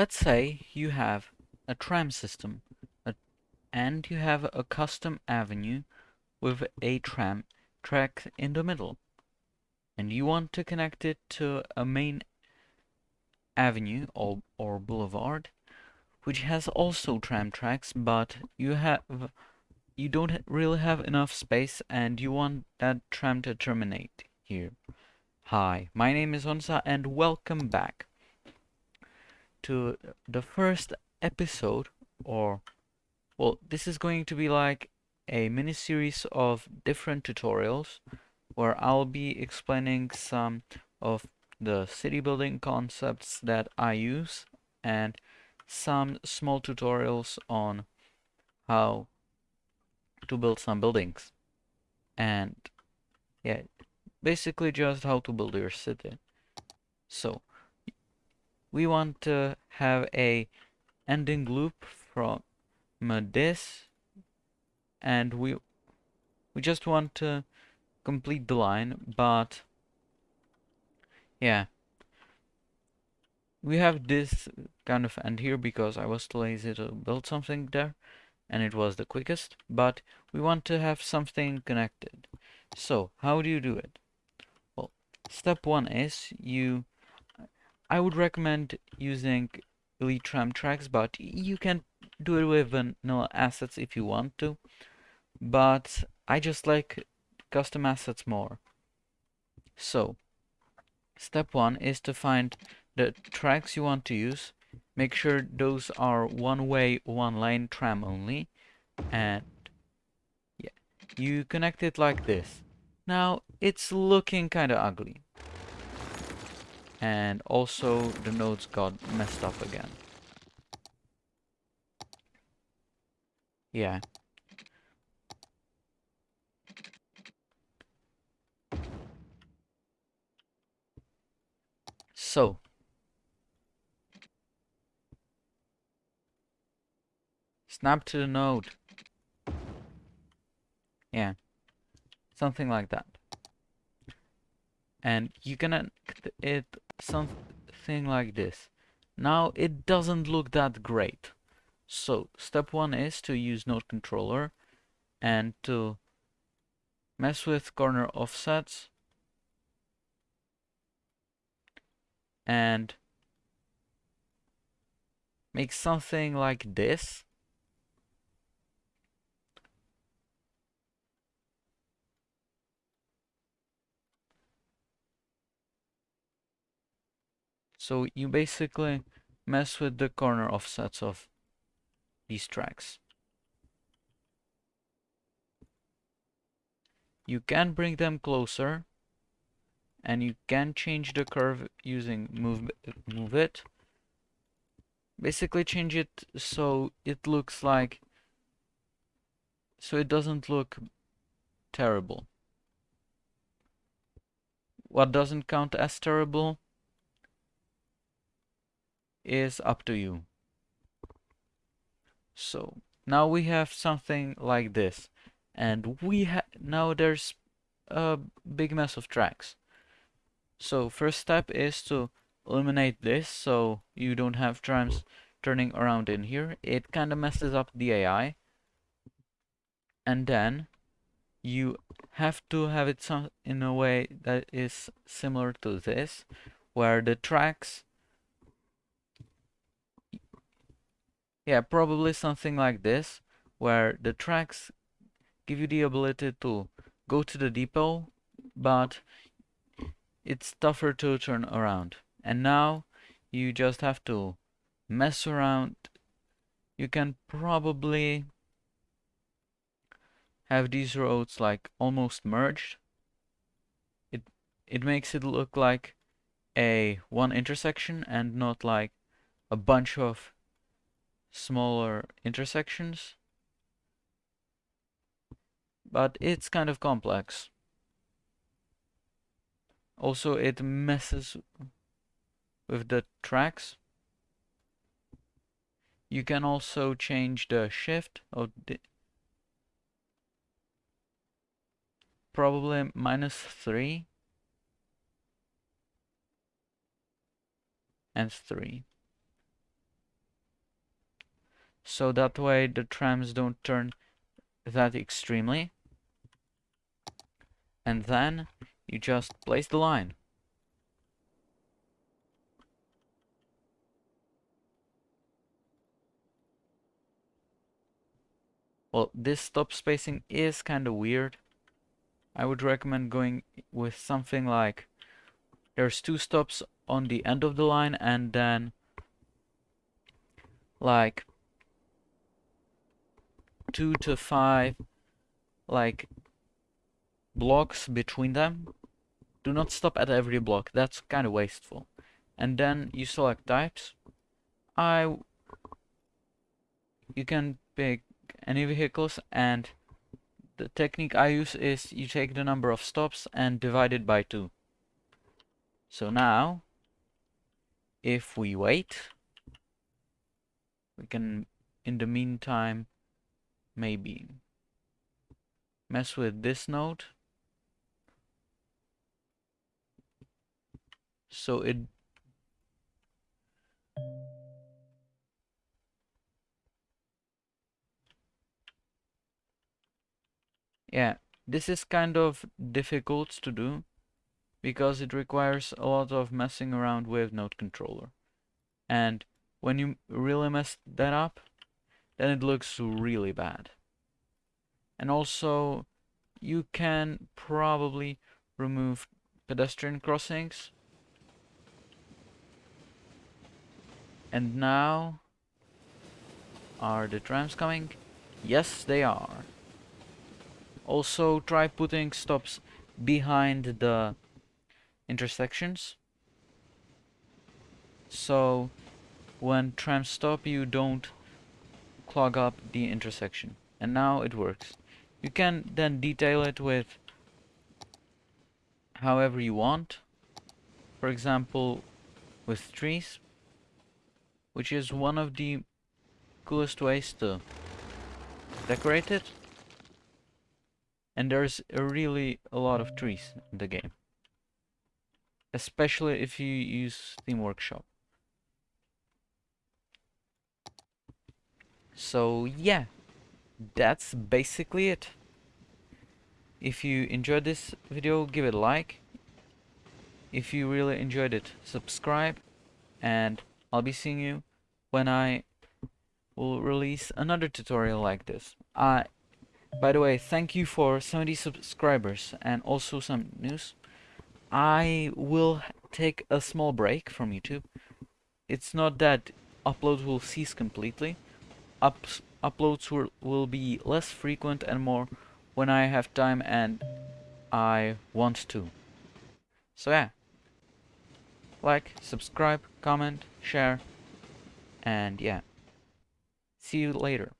let's say you have a tram system a, and you have a custom avenue with a tram track in the middle and you want to connect it to a main avenue or, or boulevard which has also tram tracks but you have you don't really have enough space and you want that tram to terminate here. Hi, my name is Onsa and welcome back to the first episode or well this is going to be like a mini series of different tutorials where I'll be explaining some of the city building concepts that I use and some small tutorials on how to build some buildings. And yeah, basically just how to build your city. So we want to have a ending loop from this and we we just want to complete the line but yeah we have this kind of end here because I was lazy to build something there and it was the quickest, but we want to have something connected. So how do you do it? Well, step one is you, I would recommend using Elite Tram tracks, but you can do it with vanilla assets if you want to, but I just like custom assets more. So, step one is to find the tracks you want to use. Make sure those are one way one lane tram only. And yeah you connect it like this. Now it's looking kind of ugly and also the nodes got messed up again yeah so Snap to the node. Yeah. Something like that. And you're gonna it something like this. Now it doesn't look that great. So step one is to use node controller and to mess with corner offsets and make something like this So you basically mess with the corner offsets of these tracks. You can bring them closer and you can change the curve using move, move it. Basically change it so it looks like so it doesn't look terrible. What doesn't count as terrible is up to you. So now we have something like this and we have now there's a big mess of tracks. So first step is to eliminate this so you don't have trams turning around in here. It kind of messes up the AI. And then you have to have it some in a way that is similar to this where the tracks Yeah, probably something like this, where the tracks give you the ability to go to the depot, but it's tougher to turn around. And now you just have to mess around. You can probably have these roads like almost merged. It it makes it look like a one intersection and not like a bunch of smaller intersections. But it's kind of complex. Also, it messes with the tracks. You can also change the shift of the probably minus 3 and 3 so that way the trams don't turn that extremely. And then you just place the line. Well, this stop spacing is kind of weird. I would recommend going with something like there's two stops on the end of the line and then like two to five like blocks between them. Do not stop at every block, that's kind of wasteful. And then you select types. I you can pick any vehicles and the technique I use is you take the number of stops and divide it by 2. So now, if we wait, we can, in the meantime, maybe mess with this node. So it Yeah, this is kind of difficult to do because it requires a lot of messing around with node controller. And when you really mess that up, then it looks really bad. And also, you can probably remove pedestrian crossings. And now, are the trams coming? Yes, they are. Also try putting stops behind the intersections. So when trams stop you don't clog up the intersection. And now it works. You can then detail it with however you want. For example, with trees, which is one of the coolest ways to decorate it and there's really a lot of trees in the game especially if you use Steam Workshop so yeah that's basically it if you enjoyed this video give it a like if you really enjoyed it subscribe and I'll be seeing you when I will release another tutorial like this I by the way, thank you for 70 subscribers and also some news. I will take a small break from YouTube. It's not that uploads will cease completely. Ups uploads will, will be less frequent and more when I have time and I want to. So yeah. Like, subscribe, comment, share, and yeah. See you later.